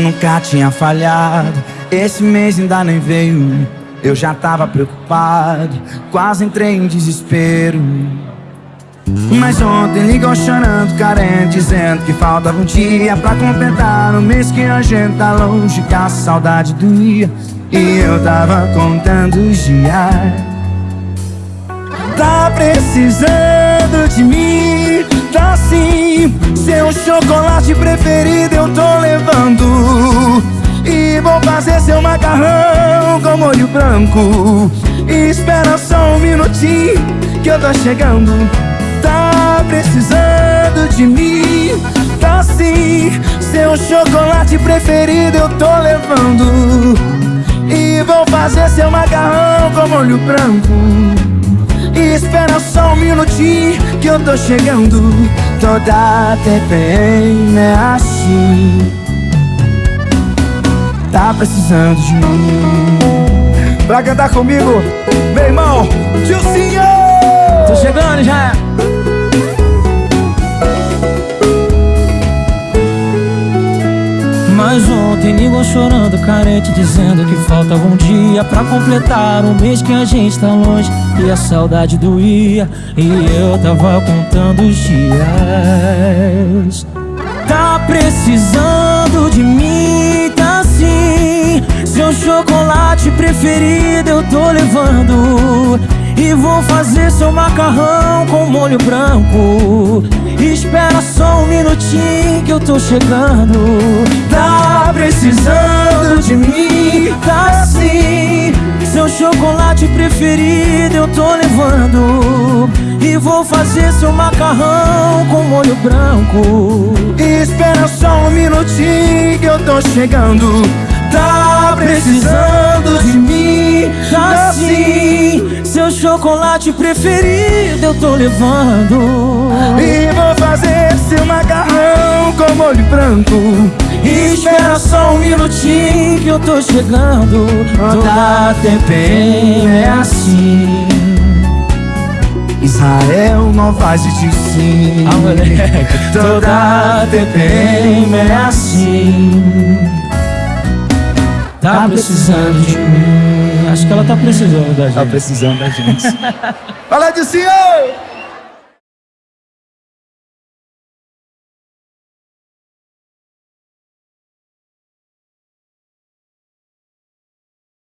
nunca tinha falhado. Esse mês ainda nem veio. Eu já tava preocupado, quase entrei em desespero. Mas ontem ligou chorando, carente, dizendo que faltava um dia pra completar o mês que a gente tá longe, que a saudade doía. E eu tava contando os dias. Tá precisando de mim, tá sim. Seu chocolate preferido eu tô vou fazer seu macarrão com molho branco. E espera só um minutinho que eu tô chegando. Precisando de mim? Tá sim, seu chocolate preferido eu tô levando. E vou fazer seu macarrão com molho branco. E espera só um minutinho que eu tô chegando. Toda TPM é assim Tá precisando de mim Pra cantar comigo, meu irmão, Gilcinho! Tô chegando já! Mas ontem ligou chorando, carente, dizendo que faltava um dia pra completar um mês que a gente tá longe e a saudade doía. E eu tava contando os dias. Preferido eu tô levando. E vou fazer seu macarrão com molho branco. Espera só um minutinho que eu tô chegando. Tá precisando de mim, tá sim. Seu chocolate preferido eu tô levando. E vou fazer seu macarrão com molho branco. Espera só um minutinho que eu tô chegando. Tá precisando de mim, tá sim seu chocolate preferido eu tô levando. E vou fazer seu macarrão com molho branco. E Espera só um minutinho que eu tô chegando. Toda TPM é assim. Israel não faz de sim. Ah. Toda TPM é assim Tá precisando de mim Acho que ela tá precisando da gente. Tá precisando da gente. Fala de senhor!